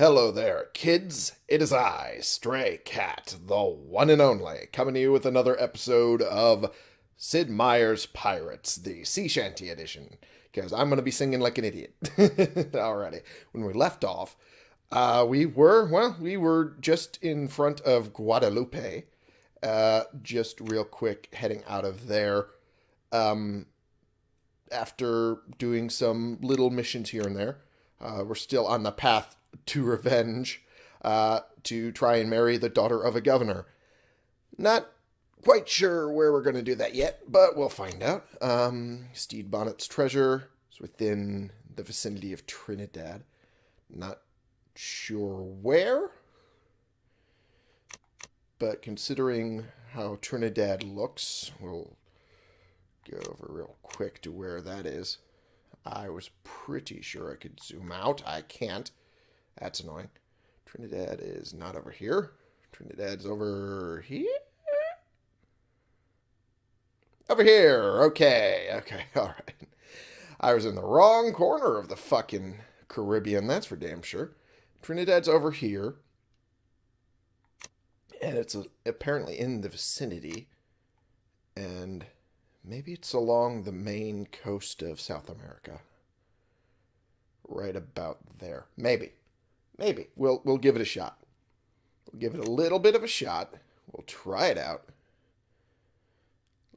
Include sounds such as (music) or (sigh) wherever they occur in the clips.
Hello there, kids. It is I, Stray Cat, the one and only, coming to you with another episode of Sid Meier's Pirates, the Sea Shanty edition, because I'm going to be singing like an idiot. (laughs) Alrighty. When we left off, uh, we were, well, we were just in front of Guadeloupe, uh, just real quick heading out of there. Um, after doing some little missions here and there, uh, we're still on the path to revenge uh, to try and marry the daughter of a governor. Not quite sure where we're going to do that yet, but we'll find out. Um, Stede Bonnet's treasure is within the vicinity of Trinidad. Not sure where, but considering how Trinidad looks, we'll go over real quick to where that is. I was pretty sure I could zoom out. I can't. That's annoying. Trinidad is not over here. Trinidad's over here? Over here. Okay. Okay. (laughs) All right. I was in the wrong corner of the fucking Caribbean. That's for damn sure. Trinidad's over here. And it's apparently in the vicinity. And maybe it's along the main coast of South America. Right about there. Maybe. Maybe. We'll we'll give it a shot. We'll give it a little bit of a shot. We'll try it out.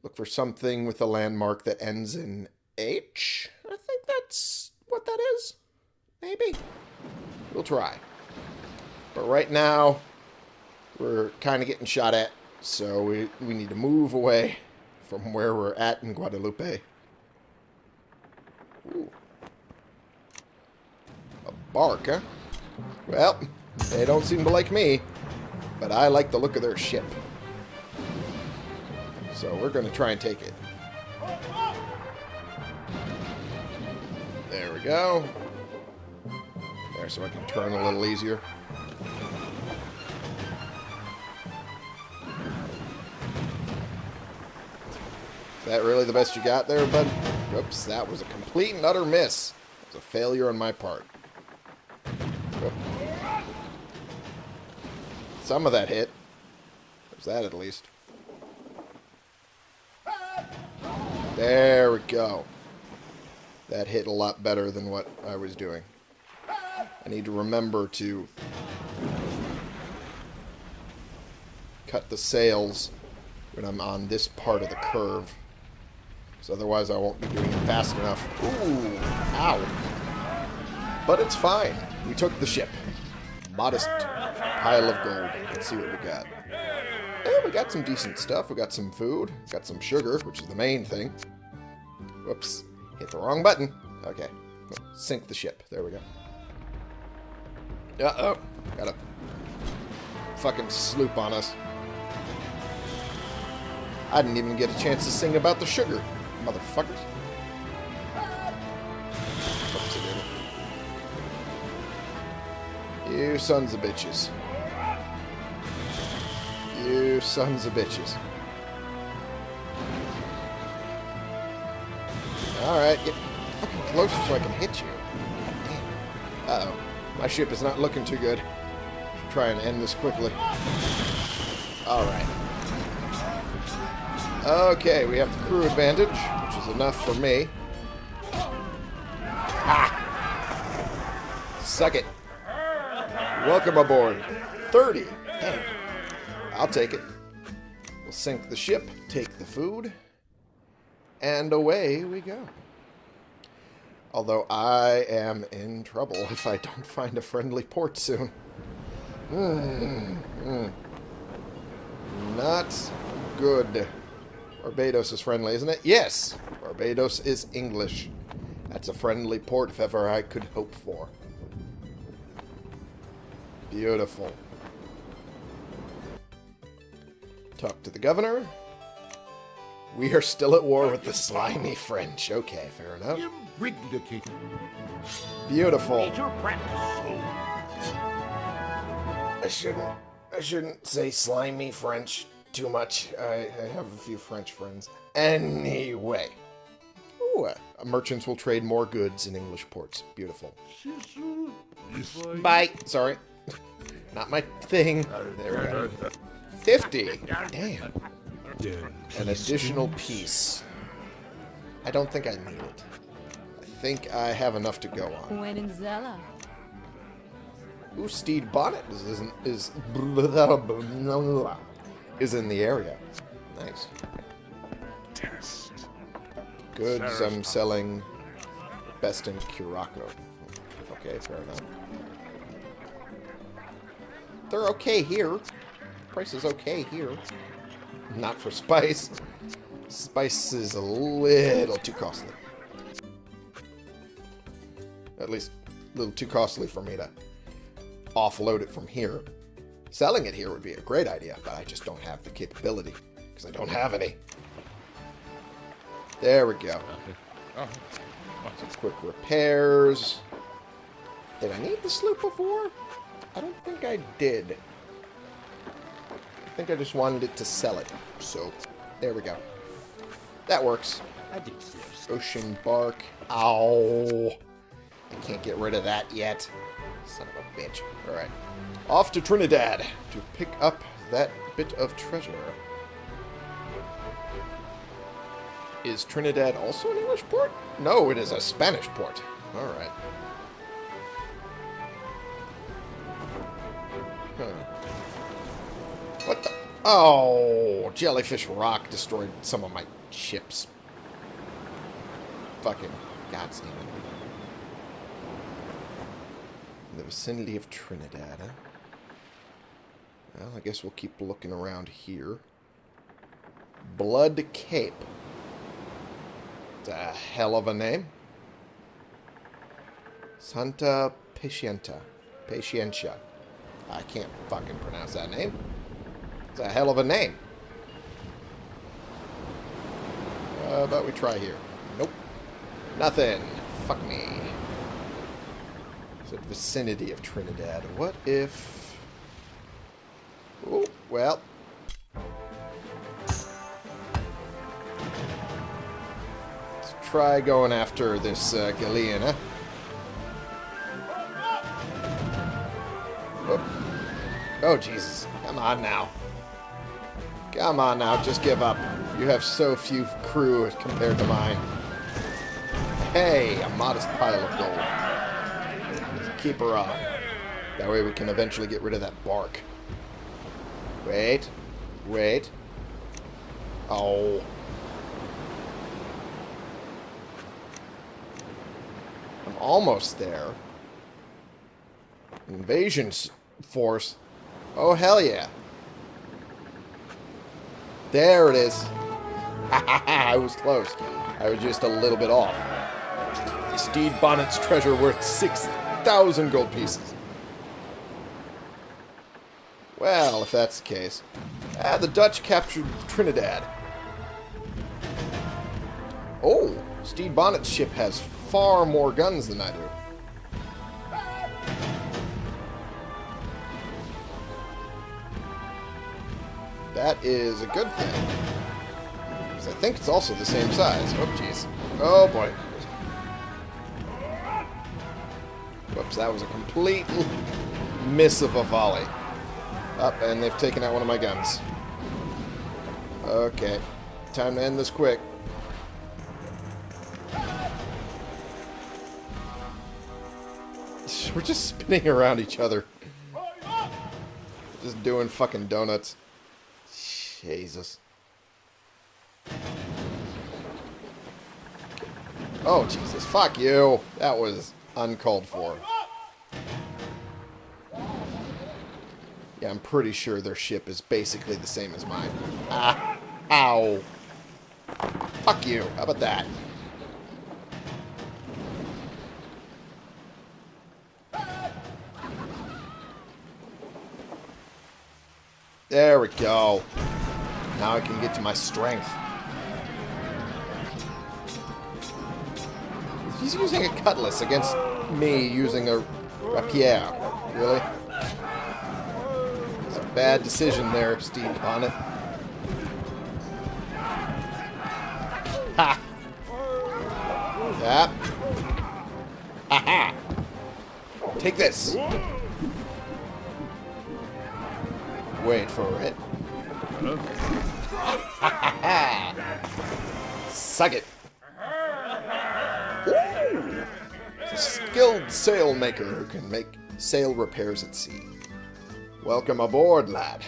Look for something with a landmark that ends in H. I think that's what that is. Maybe. We'll try. But right now, we're kind of getting shot at, so we, we need to move away from where we're at in Guadeloupe. Ooh. A bark, huh? Well, they don't seem to like me, but I like the look of their ship. So we're going to try and take it. There we go. There, so I can turn a little easier. Is that really the best you got there, bud? Oops, that was a complete and utter miss. It was a failure on my part. Some of that hit. There's that at least. There we go. That hit a lot better than what I was doing. I need to remember to cut the sails when I'm on this part of the curve. So otherwise I won't be doing it fast enough. Ooh, ow. But it's fine. We took the ship. Modest pile of gold. Let's see what we got. Yeah, we got some decent stuff. We got some food. Got some sugar, which is the main thing. Whoops. Hit the wrong button. Okay. Sink the ship. There we go. Uh-oh. Got a fucking sloop on us. I didn't even get a chance to sing about the sugar, motherfuckers. You sons of bitches. You sons of bitches. Alright, get fucking closer so I can hit you. Uh-oh. My ship is not looking too good. Should try and end this quickly. Alright. Okay, we have the crew advantage, which is enough for me. Ha! Suck it. Welcome aboard. 30. Damn. I'll take it. We'll sink the ship, take the food, and away we go. Although I am in trouble if I don't find a friendly port soon. Mm, mm. Not good. Barbados is friendly, isn't it? Yes! Barbados is English. That's a friendly port if ever I could hope for. Beautiful. Talk to the governor. We are still at war with the slimy French. Okay, fair enough. Beautiful. I shouldn't. I shouldn't say slimy French too much. I, I have a few French friends. Anyway. Ooh, uh, merchants will trade more goods in English ports. Beautiful. Bye. Sorry. (laughs) Not my thing. There we go. 50. Damn. An additional piece. I don't think I need it. I think I have enough to go on. Wenenzella. Ooh, Stede Bonnet is is is, (laughs) is in the area. Nice. Goods I'm selling best in Curacao. Okay, fair enough. They're okay here. Price is okay here. Not for spice. Spice is a little too costly. At least a little too costly for me to offload it from here. Selling it here would be a great idea, but I just don't have the capability because I don't have any. There we go. Some quick repairs. Did I need the sloop before? I don't think I did. I think I just wanted it to sell it. So, there we go. That works. Ocean bark. Ow. I can't get rid of that yet. Son of a bitch. Alright. Off to Trinidad to pick up that bit of treasure. Is Trinidad also an English port? No, it is a Spanish port. Alright. Huh. Oh, Jellyfish Rock destroyed some of my ships. Fucking gods name. In the vicinity of Trinidad, huh? Well, I guess we'll keep looking around here. Blood Cape. It's a hell of a name. Santa Pacienta. Pacientia. I can't fucking pronounce that name. It's a hell of a name. How about we try here? Nope. Nothing. Fuck me. It's a vicinity of Trinidad. What if... Oh, well. Let's try going after this uh, Galeon, huh? Oh. oh, Jesus. Come on now. Come on now, just give up. You have so few crew compared to mine. Hey, a modest pile of gold. Keep her on. That way we can eventually get rid of that bark. Wait. Wait. Oh. I'm almost there. Invasion force. Oh, hell yeah. There it is. (laughs) I was close. I was just a little bit off. The Stede Bonnet's treasure worth 6,000 gold pieces. Well, if that's the case. Ah, the Dutch captured Trinidad. Oh, Stede Bonnet's ship has far more guns than I do. That is a good thing. Because I think it's also the same size. Oh, jeez. Oh, boy. Whoops, that was a complete miss of a volley. Up, and they've taken out one of my guns. Okay. Time to end this quick. We're just spinning (laughs) around each other. Just doing fucking donuts. Jesus. Oh, Jesus. Fuck you. That was uncalled for. Yeah, I'm pretty sure their ship is basically the same as mine. Ah. Ow. Fuck you. How about that? There we go. Now I can get to my strength. He's using a cutlass against me using a rapier. Really? It's a bad decision there, Stede Bonnet. Ha! Yep. Aha! Take this! Wait for it. Suck it! Ooh. A skilled sail maker who can make sail repairs at sea. Welcome aboard, lad.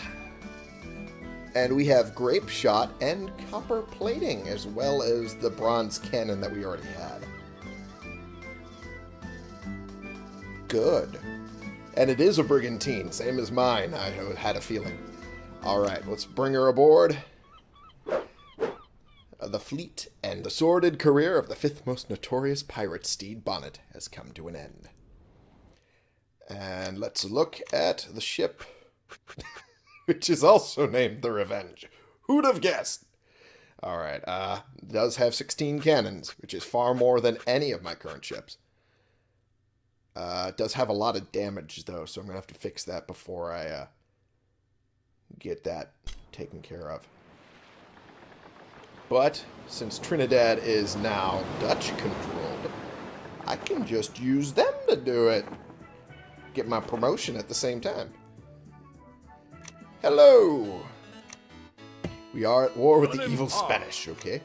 And we have grape shot and copper plating, as well as the bronze cannon that we already had. Good. And it is a brigantine, same as mine. I had a feeling. Alright, let's bring her aboard. Uh, the fleet and the sordid career of the fifth most notorious pirate, Stede, Bonnet, has come to an end. And let's look at the ship, (laughs) which is also named the Revenge. Who'd have guessed? Alright, uh, does have 16 cannons, which is far more than any of my current ships. Uh, does have a lot of damage, though, so I'm going to have to fix that before I uh, get that taken care of. But, since Trinidad is now Dutch-controlled, I can just use them to do it. Get my promotion at the same time. Hello! We are at war with the evil Spanish, okay?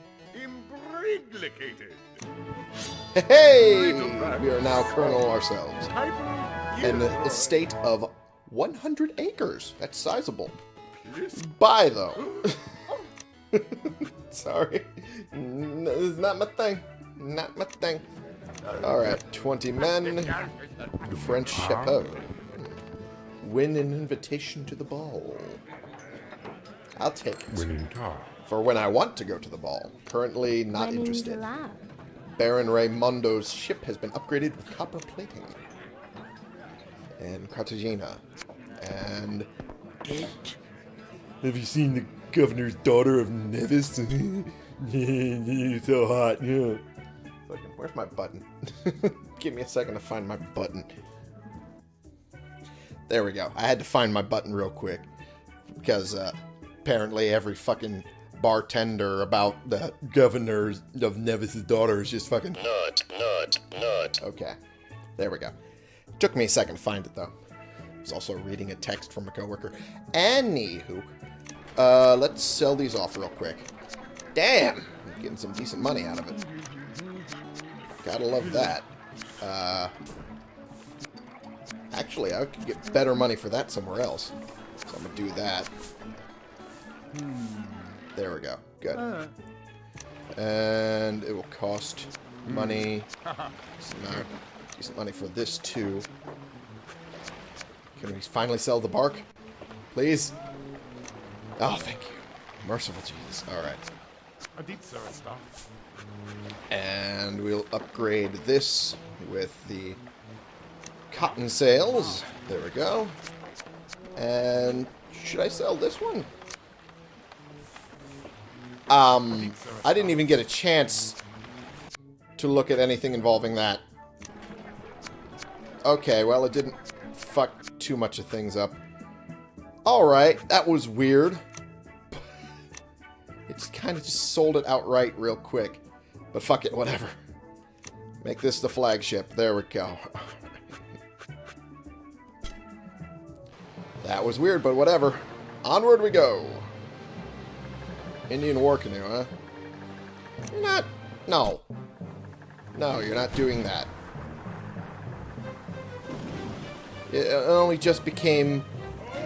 Hey! We are now colonel ourselves. An estate of 100 acres. That's sizable. Buy, though. (laughs) Sorry. This is not my thing. Not my thing. Alright, 20 men. French chapeau. Win an invitation to the ball. I'll take it. For when I want to go to the ball. Currently not interested. Baron Raymondo's ship has been upgraded with copper plating. And Cartagena. And... Have you seen the governor's daughter of Nevis? (laughs) You're so hot, yeah. Fucking, where's my button? (laughs) Give me a second to find my button. There we go. I had to find my button real quick. Because, uh, apparently every fucking bartender about the governor of Nevis' daughter is just fucking nut, nut, nut. Okay. There we go. Took me a second to find it, though. I was also reading a text from a coworker. Anywho, uh, let's sell these off real quick. Damn! Getting some decent money out of it. Gotta love that. Uh, actually, I could get better money for that somewhere else. So I'm gonna do that. There we go. Good. And it will cost money. Decent, amount, decent money for this too. Can we finally sell the bark? Please? Oh, thank you. Merciful Jesus. Alright. And we'll upgrade this with the cotton sails. There we go. And should I sell this one? Um, I didn't even get a chance to look at anything involving that. Okay, well, it didn't fuck too much of things up. Alright, that was weird. Kind of just sold it outright real quick. But fuck it, whatever. Make this the flagship. There we go. (laughs) that was weird, but whatever. Onward we go. Indian war canoe, huh? You're not... No. No, you're not doing that. It only just became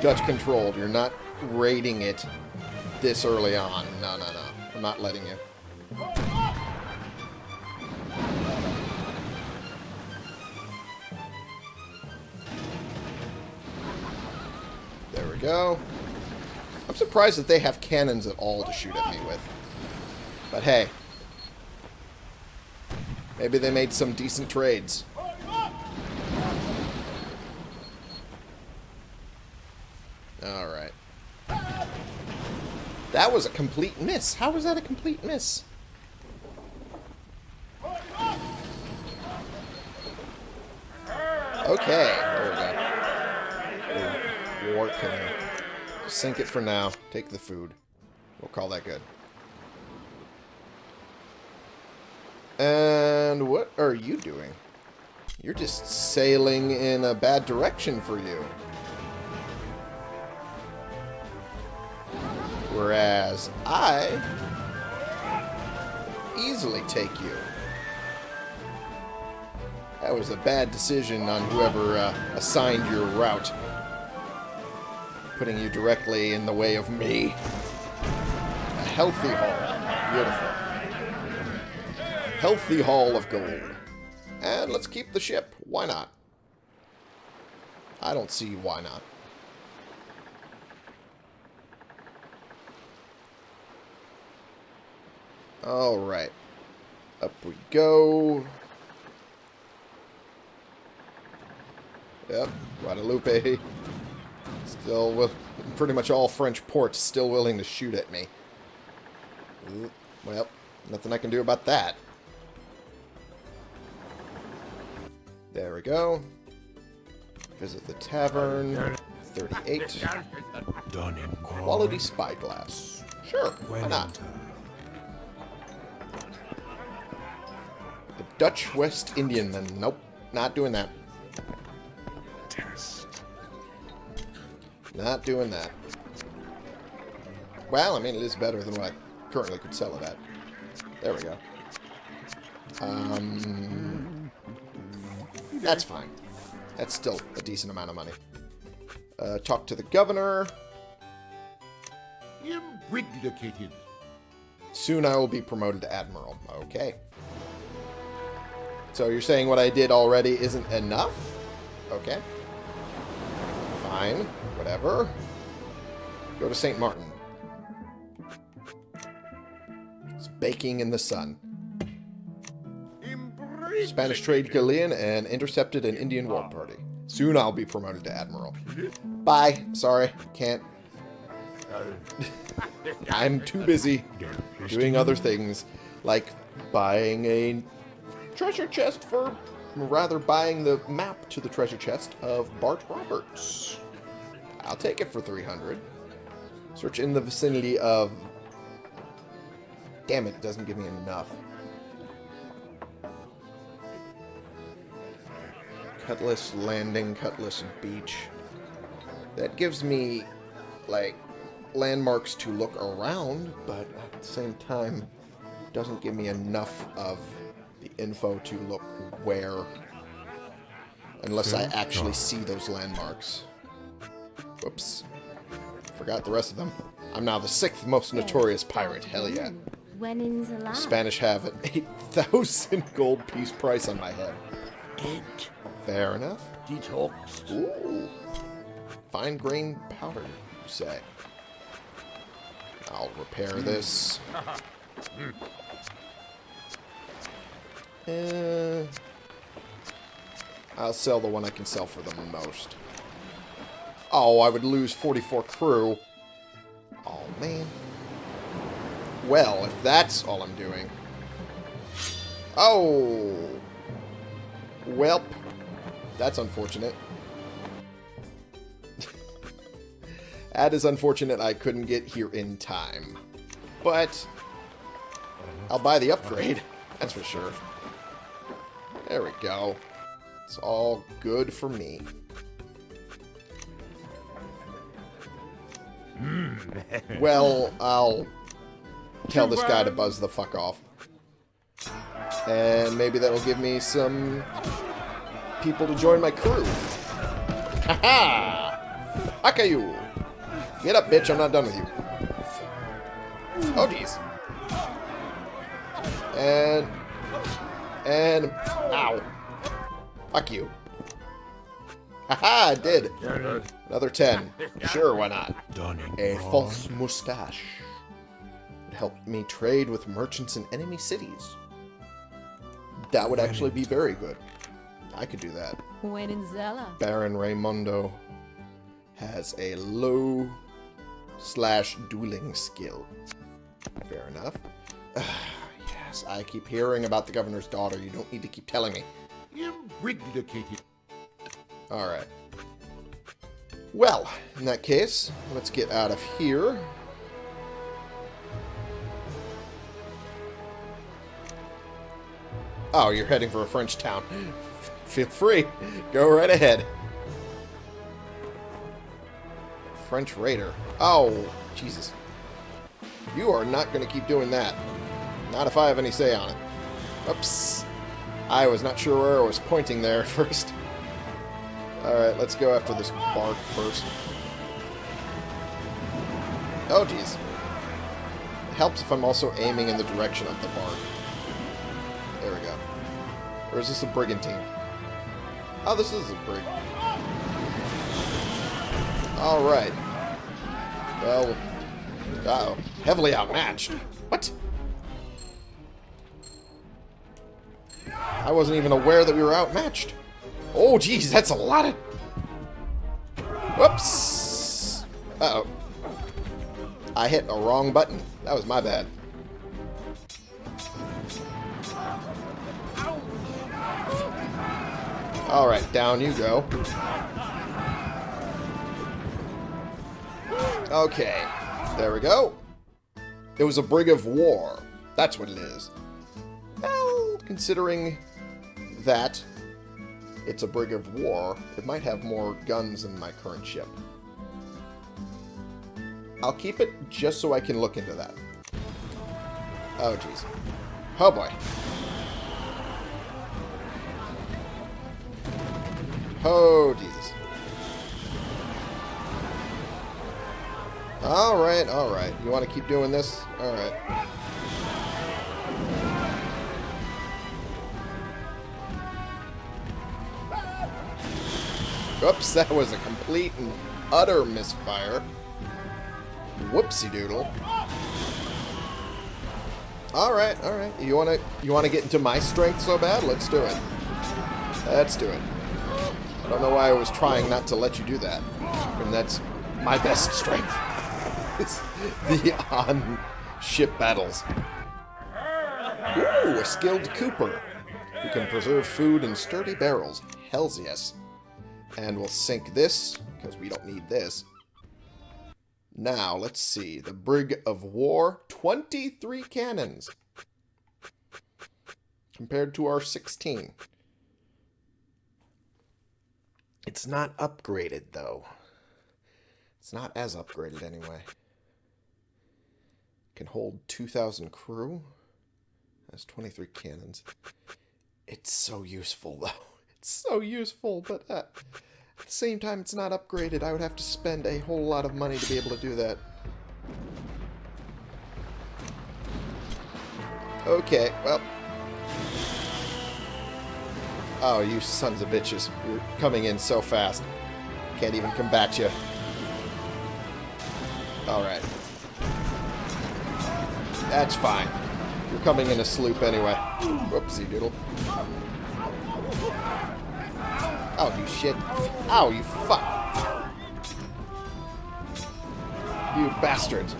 Dutch-controlled. You're not raiding it this early on. No, no, no. I'm not letting you. There we go. I'm surprised that they have cannons at all to shoot at me with. But hey. Maybe they made some decent trades. Alright. That was a complete miss. How was that a complete miss? Okay, there we go. War. Sink it for now. Take the food. We'll call that good. And what are you doing? You're just sailing in a bad direction for you. Whereas I easily take you. That was a bad decision on whoever uh, assigned your route. Putting you directly in the way of me. A healthy haul. Beautiful. Healthy haul of gold. And let's keep the ship. Why not? I don't see why not. Alright. Up we go. Yep, Guadeloupe. Still, with pretty much all French ports still willing to shoot at me. Well, nothing I can do about that. There we go. Visit the tavern. 38. Quality spyglass. Sure, why not? Dutch West Indian then. Nope, not doing that. Not doing that. Well, I mean, it is better than what I currently could sell it at. There we go. Um, that's fine. That's still a decent amount of money. Uh, talk to the governor. Imbriglicated. Soon I will be promoted to admiral. Okay. So you're saying what I did already isn't enough? Okay. Fine. Whatever. Go to St. Martin. It's baking in the sun. Spanish trade galleon and intercepted an Indian war party. Soon I'll be promoted to admiral. Bye. Sorry. Can't. (laughs) I'm too busy doing other things, like buying a treasure chest for, rather buying the map to the treasure chest of Bart Roberts. I'll take it for 300. Search in the vicinity of... Damn it, it doesn't give me enough. Cutlass Landing, Cutlass Beach. That gives me, like, landmarks to look around, but at the same time, doesn't give me enough of the info to look where. Unless I actually oh. see those landmarks. Whoops. Forgot the rest of them. I'm now the sixth most notorious pirate. Hell yeah. When in's alive. Spanish have an (laughs) 8,000 gold piece price on my head. Eight. Fair enough. Detox. Ooh. Fine grain powder, you say. I'll repair hmm. this. (laughs) Hmm. Uh, I'll sell the one I can sell for the most. Oh, I would lose 44 crew. Oh, man. Well, if that's all I'm doing. Oh. Welp. That's unfortunate. (laughs) that is unfortunate I couldn't get here in time. But, I'll buy the upgrade. That's for sure. There we go. It's all good for me. Mm. (laughs) well, I'll tell this guy to buzz the fuck off. And maybe that'll give me some people to join my crew. Ha-ha! You! Get up, bitch. I'm not done with you. Oh, jeez. And... And... Ow. Fuck you. Haha, I did. Another 10. Sure, why not? A false mustache. Would help me trade with merchants in enemy cities. That would actually be very good. I could do that. When in Zella. Baron Raymondo has a low slash dueling skill. Fair enough. (sighs) I keep hearing about the governor's daughter. You don't need to keep telling me. Alright. Well, in that case, let's get out of here. Oh, you're heading for a French town. (laughs) Feel free. Go right ahead. French raider. Oh, Jesus. You are not going to keep doing that. Not if I have any say on it. Oops. I was not sure where I was pointing there (laughs) at first. Alright, let's go after this bark first. Oh, jeez. It helps if I'm also aiming in the direction of the bark. There we go. Or is this a brigantine? Oh, this is a brig. Alright. Well, uh oh Heavily outmatched. What? I wasn't even aware that we were outmatched. Oh, geez, that's a lot of... Whoops! Uh-oh. I hit a wrong button. That was my bad. Alright, down you go. Okay. There we go. It was a brig of war. That's what it is. Well, considering that it's a brig of war, it might have more guns than my current ship. I'll keep it just so I can look into that. Oh, jeez. Oh, boy. Oh, Jesus. Alright, alright. You want to keep doing this? Alright. Oops, that was a complete and utter misfire. Whoopsie doodle. Alright, alright. You wanna you wanna get into my strength so bad? Let's do it. Let's do it. I don't know why I was trying not to let you do that. And that's my best strength. (laughs) It's the on-ship battles. Ooh, a skilled cooper who can preserve food in sturdy barrels. Hells yes. And we'll sink this, because we don't need this. Now, let's see. The Brig of War, 23 cannons. Compared to our 16. It's not upgraded, though. It's not as upgraded, anyway. Can hold 2,000 crew. Has 23 cannons. It's so useful, though. So useful, but uh, at the same time, it's not upgraded. I would have to spend a whole lot of money to be able to do that. Okay, well. Oh, you sons of bitches. You're coming in so fast. Can't even combat you. Alright. That's fine. You're coming in a sloop anyway. Whoopsie doodle. Oh, you shit. Ow, you fuck. You bastards.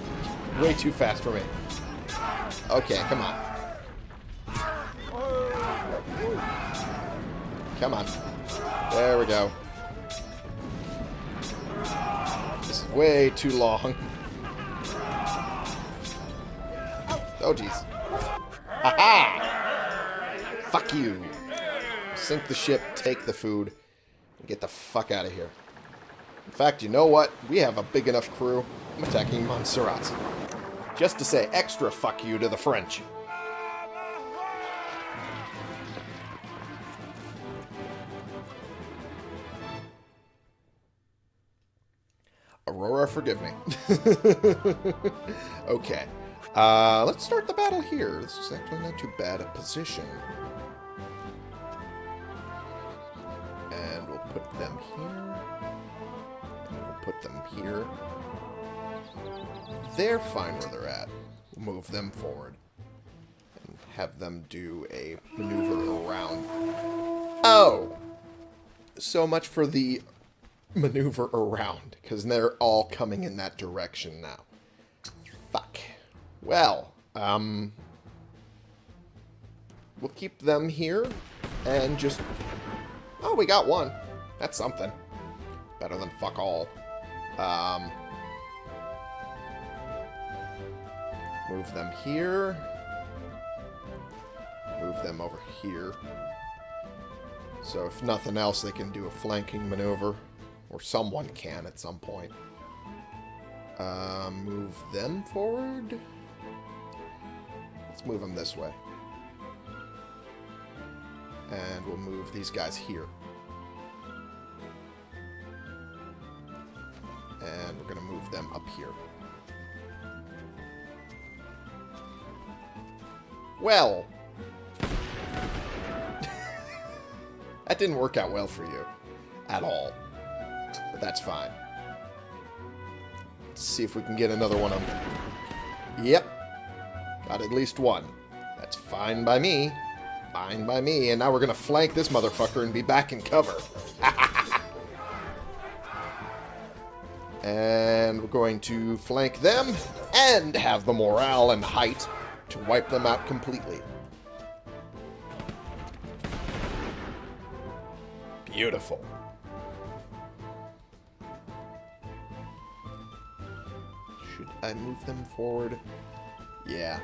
Way too fast for me. Okay, come on. Come on. There we go. This is way too long. Oh, jeez. Ha-ha! Fuck you. Sink the ship, take the food, get the fuck out of here. In fact, you know what? We have a big enough crew. I'm attacking Montserrat. Just to say extra fuck you to the French. Aurora, forgive me. (laughs) okay. Uh, let's start the battle here. This is actually not too bad a position. Put them here. We'll put them here. They're fine where they're at. We'll move them forward. And have them do a maneuver around. Oh! So much for the maneuver around, because they're all coming in that direction now. Fuck. Well, um... We'll keep them here, and just... Oh, we got one. That's something. Better than fuck all. Um... Move them here. move them over here. So if nothing else, they can do a flanking maneuver. Or someone can at some point. Uh, move them forward. Let's move them this way. And we'll move these guys here. And we're going to move them up here. Well. (laughs) that didn't work out well for you. At all. But that's fine. Let's see if we can get another one of them. Yep. Got at least one. That's fine by me. Fine by me. And now we're going to flank this motherfucker and be back in cover. (laughs) and we're going to flank them and have the morale and height to wipe them out completely. Beautiful. Should I move them forward? Yeah.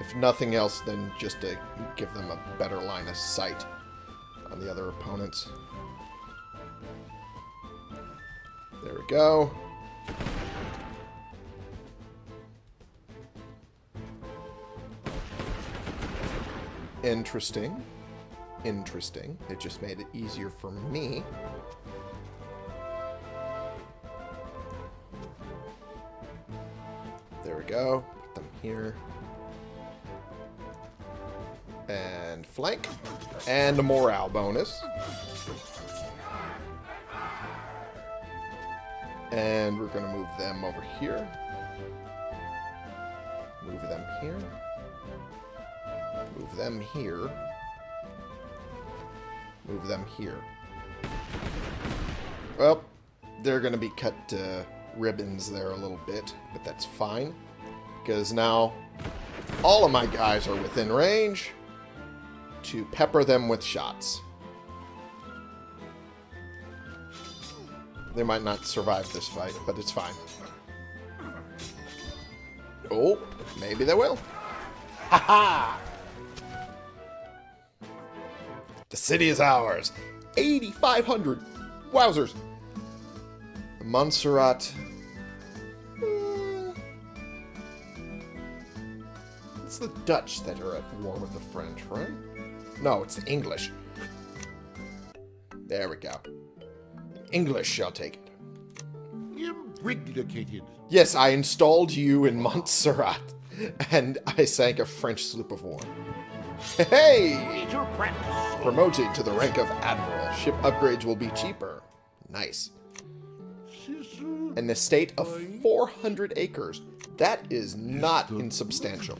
If nothing else, then just to give them a better line of sight on the other opponents. There we go. Interesting. Interesting. It just made it easier for me. There we go. Put them here. And flank. And a morale bonus. And we're going to move them over here. Move them here. Move them here. Move them here. Well, they're going to be cut to ribbons there a little bit, but that's fine. Because now all of my guys are within range to pepper them with shots. They might not survive this fight, but it's fine. Oh, maybe they will. Ha ha! The city is ours. 8,500. Wowzers. Montserrat. Hmm. It's the Dutch that are at war with the French, right? No, it's the English. There we go. English shall take it. Imbriglicated. Yes, I installed you in Montserrat, and I sank a French sloop of war. Hey! Promoted to the rank of Admiral. Ship upgrades will be cheaper. Nice. An estate of 400 acres. That is not insubstantial.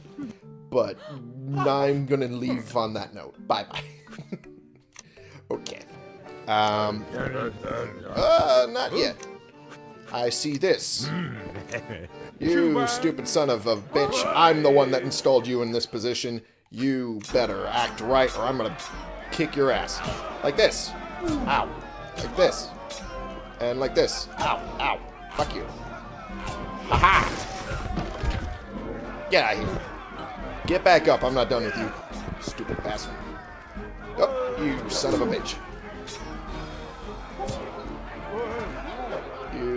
But I'm going to leave on that note. Bye-bye. (laughs) okay. Um, uh, not yet. I see this. (laughs) You stupid son of a bitch. I'm the one that installed you in this position. You better act right or I'm gonna kick your ass. Like this. Ow. Like this. And like this. Ow. Ow. Fuck you. Haha. Get out of here. Get back up. I'm not done with you. Stupid bastard. Oh, you son of a bitch.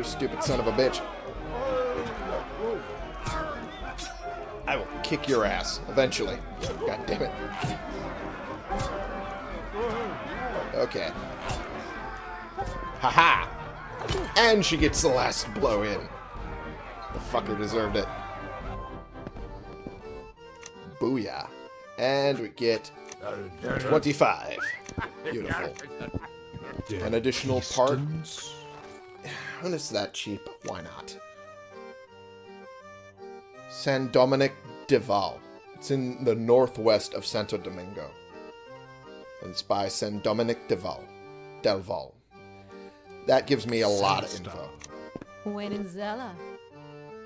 You stupid son of a bitch. I will kick your ass eventually. God damn it. Okay. Haha! And she gets the last blow in. The fucker deserved it. Booyah. And we get 25. Beautiful. An additional part. When is that cheap? Why not? San Dominic de Val. It's in the northwest of Santo Domingo. And it's by San Dominic de Val. Del Val. That gives me a lot of info. Wenenzella.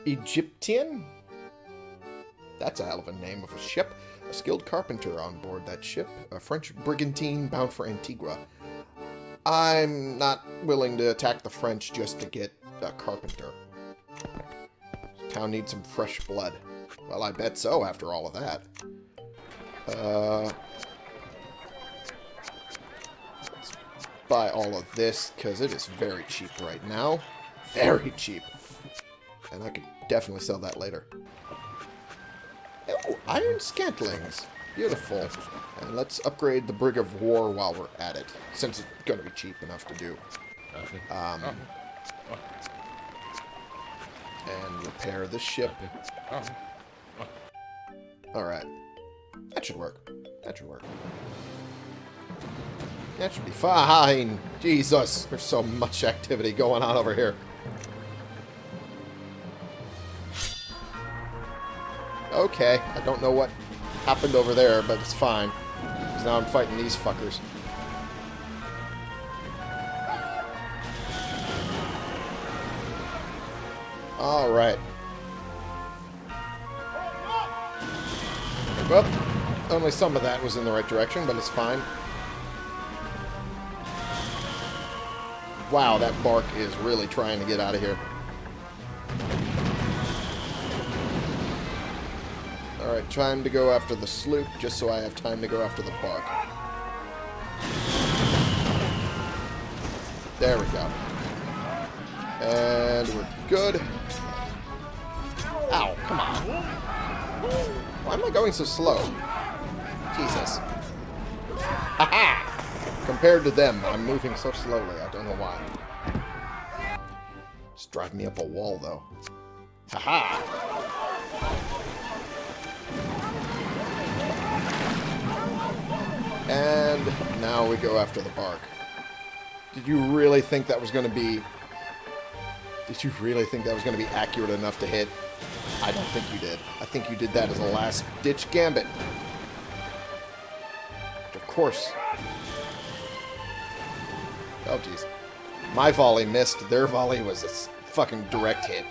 Egyptian? That's a hell of a name of a ship. A skilled carpenter on board that ship. A French brigantine bound for Antigua. I'm not willing to attack the French just to get a carpenter. Town needs some fresh blood. Well, I bet so after all of that. Uh, let's buy all of this, because it is very cheap right now. Very cheap. And I could definitely sell that later. Oh, iron scantlings. Beautiful. And let's upgrade the Brig of War while we're at it, since it's going to be cheap enough to do. Um, and repair the ship. Alright. That should work. That should work. That should be fine. Jesus, there's so much activity going on over here. Okay, I don't know what happened over there, but it's fine. 'Cause now I'm fighting these fuckers. Alright. Well, only some of that was in the right direction, but it's fine. Wow, that bark is really trying to get out of here. Time to go after the sloop, just so I have time to go after the bark. There we go. And we're good. Ow, come on. Why am I going so slow? Jesus. Haha! Compared to them, I'm moving so slowly. I don't know why. Just drive me up a wall, though. Haha! And now we go after the bark. Did you really think that was going to be... Did you really think that was going to be accurate enough to hit? I don't think you did. I think you did that as a last-ditch gambit. Of course. Oh, jeez. My volley missed. Their volley was a fucking direct hit.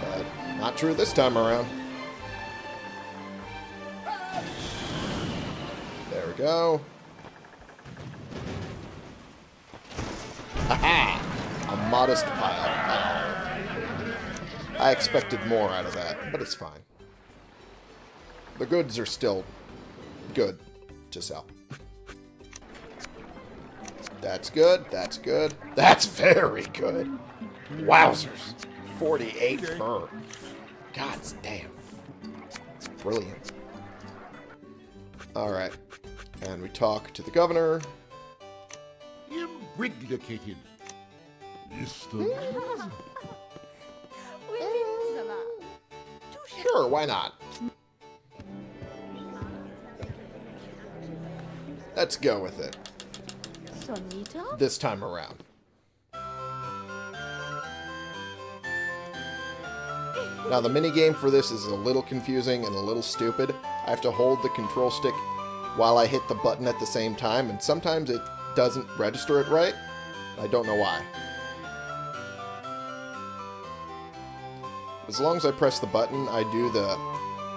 But not true this time around. We go. Haha! A modest pile. Uh-oh. I expected more out of that, but it's fine. The goods are still good to sell. That's good. That's good. That's very good. Wowzers. 48 fur. God damn. Brilliant. Alright. And we talk to the governor. Imbriglicated. Mr. Hmm? (laughs) Sure, why not? Let's go with it. Sonita? This time around. Now, the minigame for this is a little confusing and a little stupid. I have to hold the control stick while I hit the button at the same time, and sometimes it doesn't register it right. I don't know why. As long as I press the button, I do the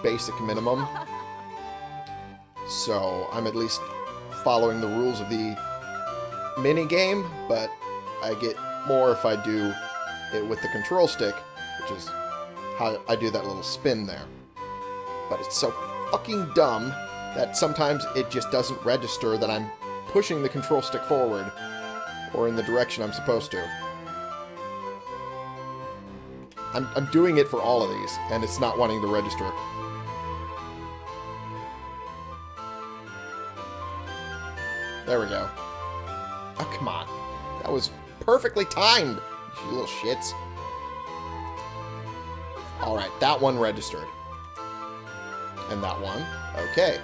basic minimum. So I'm at least following the rules of the mini game, but I get more if I do it with the control stick, which is how I do that little spin there. But it's so fucking dumb that sometimes it just doesn't register that I'm pushing the control stick forward or in the direction I'm supposed to. I'm, I'm doing it for all of these, and it's not wanting to register. There we go. Oh, come on. That was perfectly timed, you little shits. Alright, that one registered. And that one. Okay.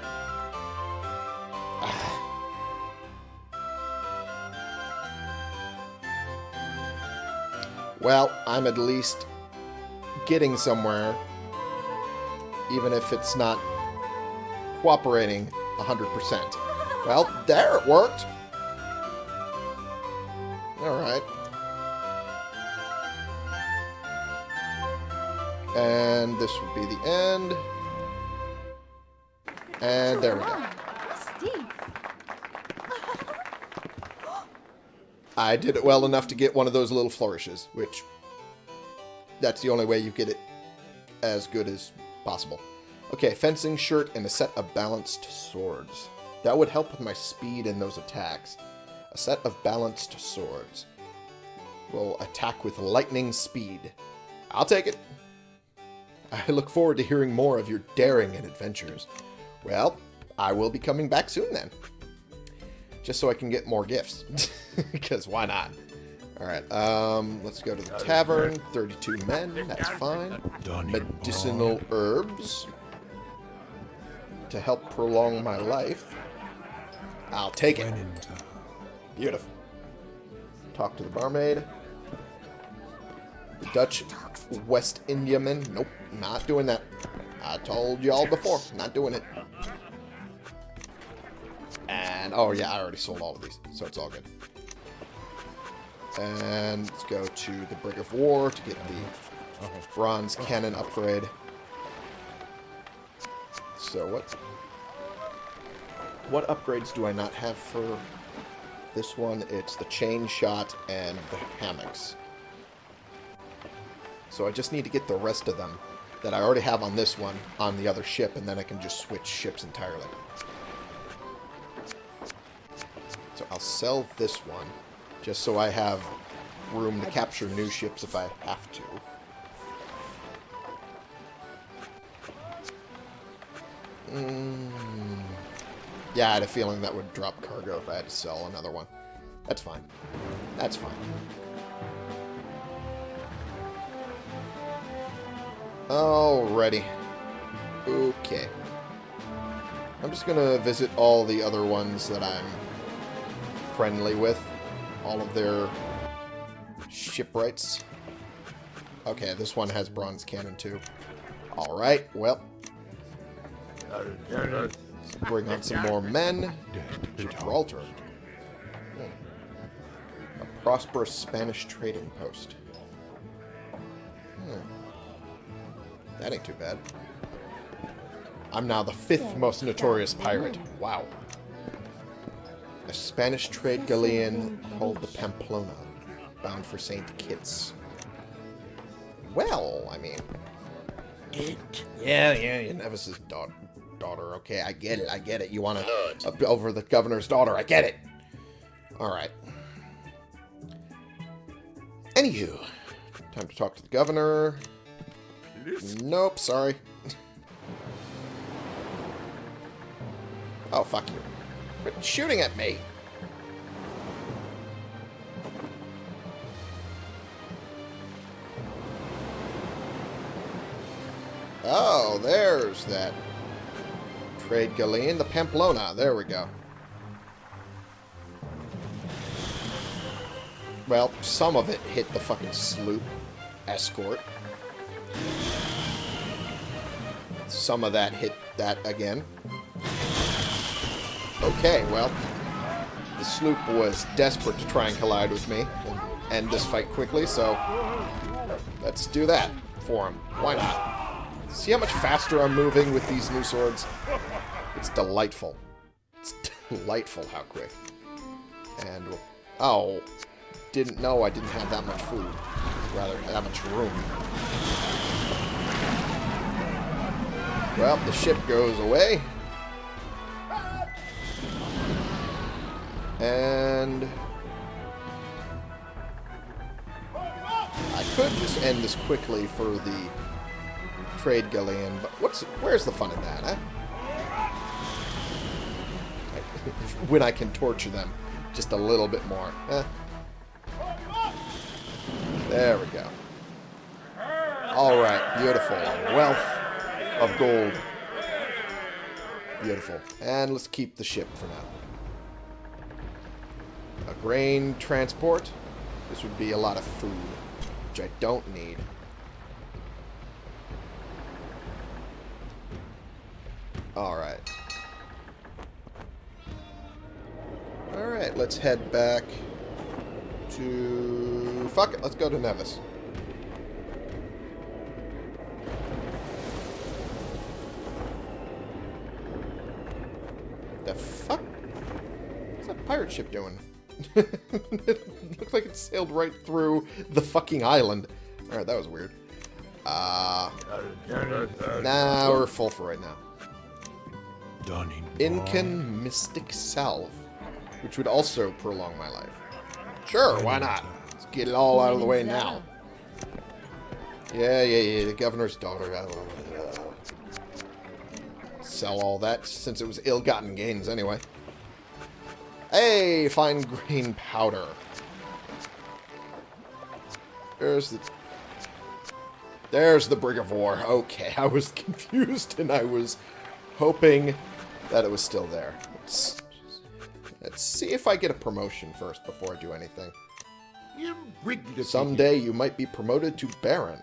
Well, I'm at least getting somewhere, even if it's not cooperating 100%. Well, there it worked. Alright. And this would be the end. And there we go. I did it well enough to get one of those little flourishes, which that's the only way you get it as good as possible. Okay, fencing shirt and a set of balanced swords. That would help with my speed in those attacks. A set of balanced swords. Will attack with lightning speed. I'll take it. I look forward to hearing more of your daring and adventures. Well, I will be coming back soon then. Just so I can get more gifts. (laughs) Because why not? Alright, um, let's go to the tavern. 32 men, that's fine. Medicinal herbs. To help prolong my life. I'll take it. Beautiful. Talk to the barmaid. Dutch West Indiaman. Nope, not doing that. I told y'all before, not doing it. And, oh yeah, I already sold all of these, so it's all good. And let's go to the Brig of War to get the bronze cannon upgrade. So what what upgrades do I not have for this one? It's the chain shot and the hammocks. So I just need to get the rest of them that I already have on this one on the other ship, and then I can just switch ships entirely. So I'll sell this one, just so I have room to capture new ships if I have to. Mm. Yeah, I had a feeling that would drop cargo if I had to sell another one. That's fine. That's fine. Alrighty. Okay. I'm just gonna visit all the other ones that I'm friendly with. All of their shipwrights. Okay, this one has bronze cannon too. Alright, well. Bring on some more men. Gibraltar. Hmm. A prosperous Spanish trading post. Hmm. That ain't too bad. I'm now the fifth most notorious pirate. Wow. A Spanish trade galleon called the Pamplona, bound for St. Kitts. Well, I mean... It. Yeah, yeah, yeah. Nevis's daughter. Daughter, okay, I get it, I get it. You want to up over the governor's daughter, I get it. All right. Anywho, time to talk to the governor. Nope, sorry. (laughs) oh, fuck you. Quit shooting at me. Oh, there's that trade galleon, the Pamplona. There we go. Well, some of it hit the fucking sloop escort. Some of that hit that again. Okay, well, the sloop was desperate to try and collide with me and end this fight quickly, so let's do that for him. Why not? See how much faster I'm moving with these new swords? It's delightful. It's (laughs) delightful how quick. And, oh, didn't know I didn't have that much food. Rather, that much room. Well, the ship goes away. And... I could just end this quickly for the trade galleon, but what's where's the fun in that, huh? (laughs) when I can torture them just a little bit more. There we go. Alright, beautiful. Wealth of gold. Beautiful. And let's keep the ship for now. A grain transport. This would be a lot of food, which I don't need. Alright. Alright, let's head back to... Fuck it, let's go to Nevis. What the fuck? What's that pirate ship doing? (laughs) it looks like it sailed right through the fucking island. Alright, that was weird. Uh, nah, we're full for right now. stunning. Incan Mystic Salve, which would also prolong my life. Sure, why not? Let's get it all out of the way now. Yeah, yeah, yeah, the governor's daughter. uh, Sell all that since it was ill-gotten gains anyway. Hey, fine grain powder. There's the... There's the Brig of War. Okay, I was (laughs) confused and I was hoping that it was still there. Let's, let's see if I get a promotion first before I do anything. Someday you might be promoted to Baron.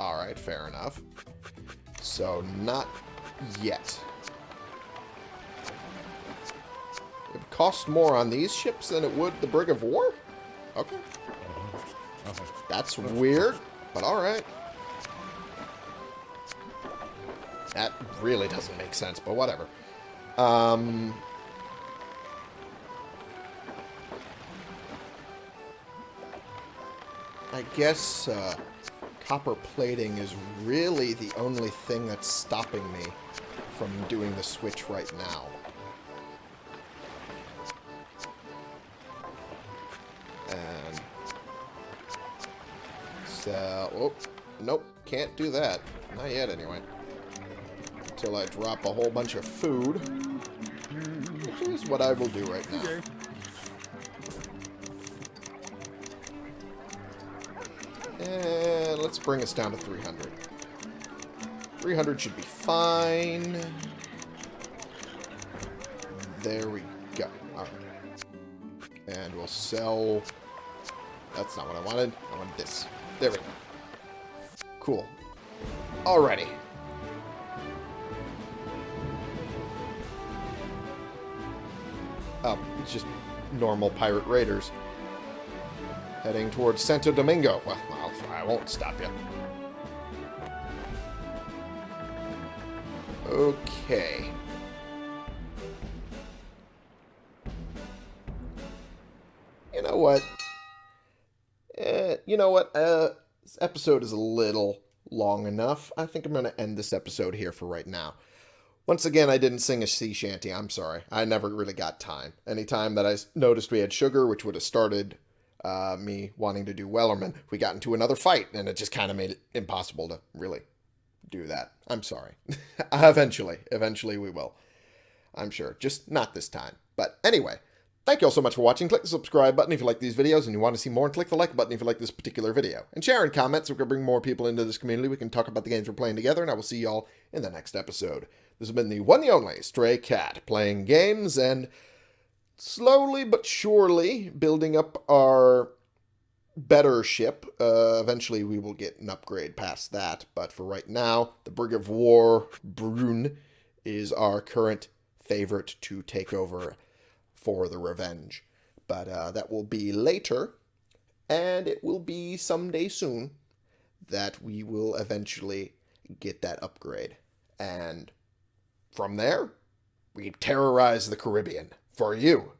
Alright, fair enough. So, not yet. It cost more on these ships than it would the Brig of War? Okay. Okay. That's weird, but alright. That really doesn't make sense, but whatever. Um... I guess uh, copper plating is really the only thing that's stopping me from doing the switch right now. So, oh, nope, can't do that. Not yet, anyway. Until I drop a whole bunch of food, which is what I will do right now. Okay. And let's bring us down to 300. 300 should be fine. There we go. Alright. And we'll sell... That's not what I wanted. I wanted this. There we go. Cool. Alrighty. Oh, it's just normal pirate raiders. Heading towards Santo Domingo. Well, I'll, I won't stop you. Okay. You know what? You know what? Uh, this episode is a little long enough. I think I'm going to end this episode here for right now. Once again, I didn't sing a sea shanty. I'm sorry. I never really got time. Anytime I noticed we had sugar, which would have started uh, me wanting to do Wellerman, we got into another fight, and it just kind of made it impossible to really do that. I'm sorry. (laughs) eventually, eventually we will. I'm sure. Just not this time. But anyway, thank you all so much for watching. Click the subscribe button if you like these videos and you want to see more, and click the like button if you like this particular video. And share and comment so we can bring more people into this community. We can talk about the games we're playing together, and I will see you all in the next episode. This has been the one and only Stray Cat, playing games and slowly but surely building up our better ship. Uh, eventually, we will get an upgrade past that, but for right now, the Brig of War Brune is our current favorite to take over for the Revenge. But uh, that will be later, and it will be someday soon that we will eventually get that upgrade. And from there, we terrorize the Caribbean for you,